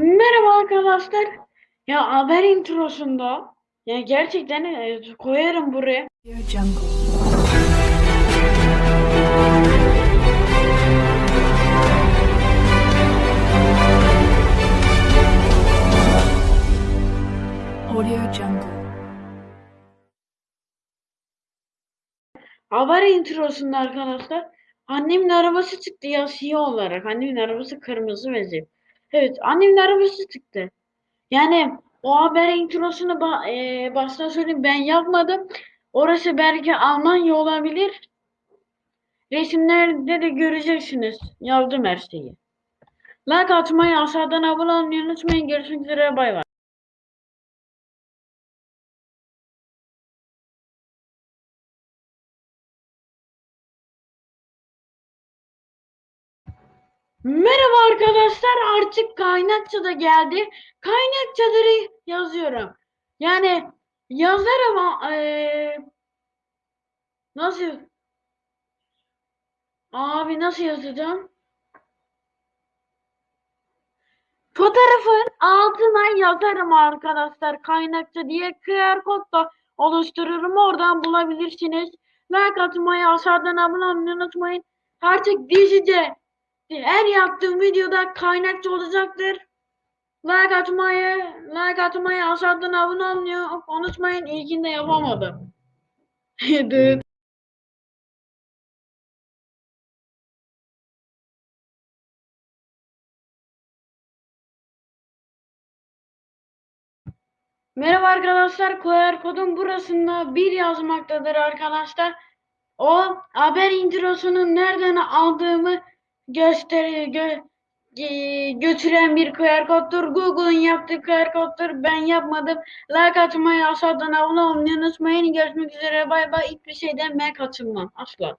Merhaba arkadaşlar. Ya haber introsunda ya gerçekten e, koyarım buraya. Audio Jungle. Haber introsunda arkadaşlar annemin arabası çıktı ya siyah olarak. Annemin arabası kırmızı ve zil. Evet annemin arabası çıktı. Yani o haber introsunu ba e, baştan söyleyeyim ben yapmadım. Orası belki Almanya olabilir. Resimlerde de göreceksiniz. Yazdım her şeyi. Like atmayı, aşağıdan abone olmayı unutmayın. Görüşmek üzere. Bay bay. Merhaba arkadaşlar. Artık kaynakça da geldi. Kaynakçaları yazıyorum. Yani yazarım ama eee, nasıl abi nasıl yazacağım? Fotoğrafın altına yazarım arkadaşlar. Kaynakça diye QR kod da oluştururum. Oradan bulabilirsiniz. Like atmayı, aşağıdan abone olmayı unutmayın. Artık dizide her yaptığım videoda kaynakça olacaktır. Like atmayı, like atmayı, aşağıdan abone olmayı unutmayın. İlkinde yapamadım. Merhaba arkadaşlar. QR kodun burasında bir yazmaktadır arkadaşlar. O haber introsunun nereden aldığımı gösteriyor, gö e, götüren bir QR koddur. Google'ın yaptığı QR koddur. Ben yapmadım. Like atmayı, aşağıdan abone olmayı unutmayın. Görüşmek üzere. Bay bay. Hiçbir şeyden ben kaçınmam. Asla.